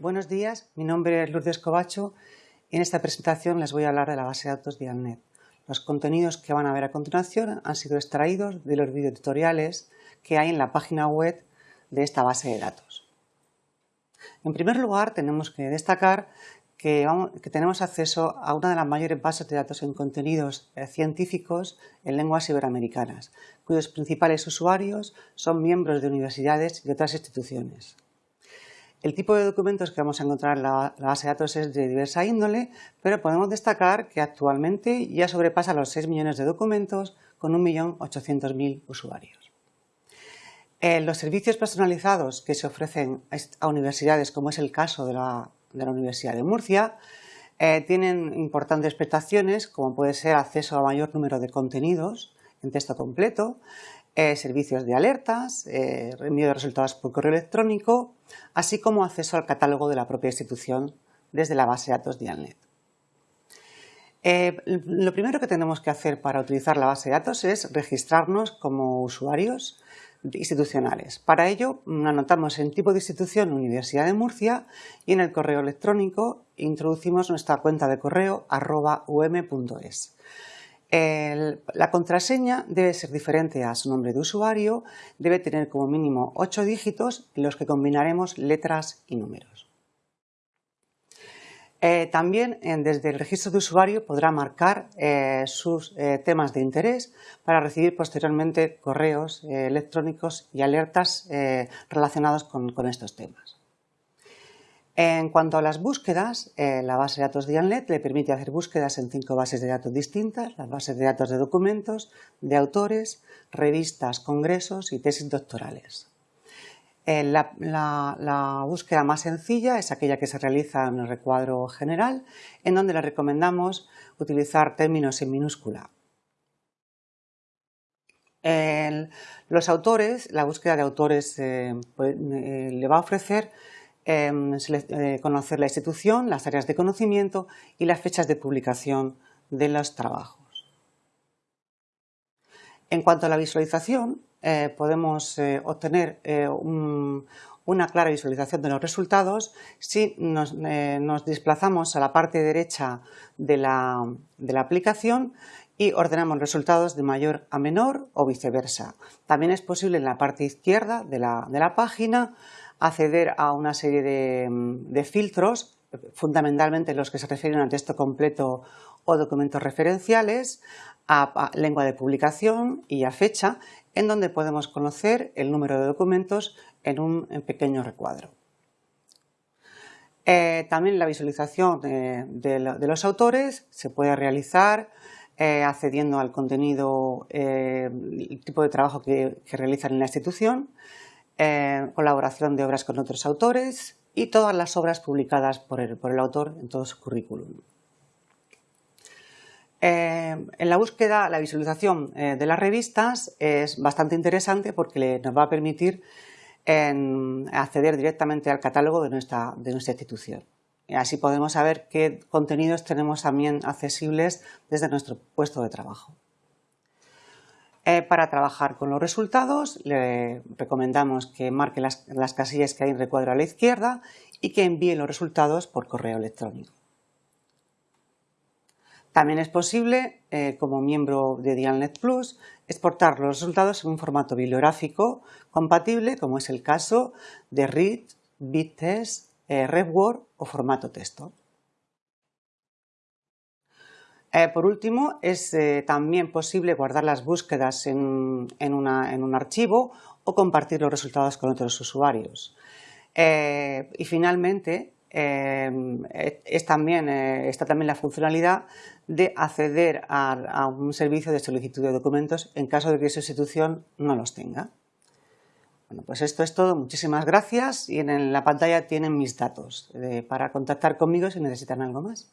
Buenos días, mi nombre es Lourdes Covacho y en esta presentación les voy a hablar de la base de datos Dialnet. Los contenidos que van a ver a continuación han sido extraídos de los videotutoriales que hay en la página web de esta base de datos. En primer lugar, tenemos que destacar que, tenemos acceso a una de las mayores bases de datos en contenidos eh, científicos en lenguas iberoamericanas, cuyos principales usuarios son miembros de universidades y otras instituciones. El tipo de documentos que vamos a encontrar en la, base de datos es de diversa índole, pero podemos destacar que actualmente ya sobrepasa los 6 millones de documentos con 1.800.000 usuarios. Eh, los servicios personalizados que se ofrecen a universidades, como es el caso de la, Universidad de Murcia, eh, tienen importantes prestaciones, como puede ser acceso a mayor número de contenidos en texto completo, eh, servicios de alertas, eh, envío de resultados por correo electrónico, así como acceso al catálogo de la propia institución desde la base de datos Dialnet. Eh, lo primero que tenemos que hacer para utilizar la base de datos es registrarnos como usuarios institucionales. Para ello anotamos en tipo de institución Universidad de Murcia y en el correo electrónico introducimos nuestra cuenta de correo arroba um.es la contraseña debe ser diferente a su nombre de usuario, debe tener como mínimo 8 dígitos en los que combinaremos letras y números. Eh, también desde el registro de usuario podrá marcar eh, sus eh, temas de interés para recibir posteriormente correos electrónicos y alertas relacionados con estos temas. En cuanto a las búsquedas, eh, la base de datos Dialnet le permite hacer búsquedas en cinco bases de datos distintas, las bases de datos de documentos, de autores, revistas, congresos y tesis doctorales. Eh, la, búsqueda más sencilla es aquella que se realiza en el recuadro general, en donde le recomendamos utilizar términos en minúscula. los autores, la búsqueda de autores eh, pues, le va a ofrecer eh, conocer la institución, las áreas de conocimiento y las fechas de publicación de los trabajos. En cuanto a la visualización, eh, podemos eh, obtener una clara visualización de los resultados si nos, desplazamos a la parte derecha de la, aplicación y ordenamos resultados de mayor a menor o viceversa. También es posible en la parte izquierda de la página acceder a una serie de, filtros, fundamentalmente los que se refieren a texto completo o documentos referenciales, a, lengua de publicación y a fecha, en donde podemos conocer el número de documentos en un pequeño recuadro. Eh, también la visualización de, los autores se puede realizar eh, accediendo al contenido, eh, el tipo de trabajo que realizan en la institución, eh, colaboración de obras con otros autores y todas las obras publicadas por el, autor en todo su currículum. Eh, en la búsqueda, la visualización eh, de las revistas es bastante interesante porque nos va a permitir acceder directamente al catálogo de nuestra, de nuestra institución. Así podemos saber qué contenidos tenemos también accesibles desde nuestro puesto de trabajo. Eh, para trabajar con los resultados le recomendamos que marque las, casillas que hay en recuadro a la izquierda y que envíe los resultados por correo electrónico. También es posible, eh, como miembro de Dialnet Plus, exportar los resultados en un formato bibliográfico compatible, como es el caso de READ, BitTest, eh, o formato texto. Eh, por último, es eh, también posible guardar las búsquedas en, un archivo o compartir los resultados con otros usuarios. Eh, y finalmente, está también la funcionalidad de acceder a, un servicio de solicitud de documentos en caso de que su institución no los tenga. Bueno, pues esto es todo. Muchísimas gracias y en la pantalla tienen mis datos para contactar conmigo si necesitan algo más.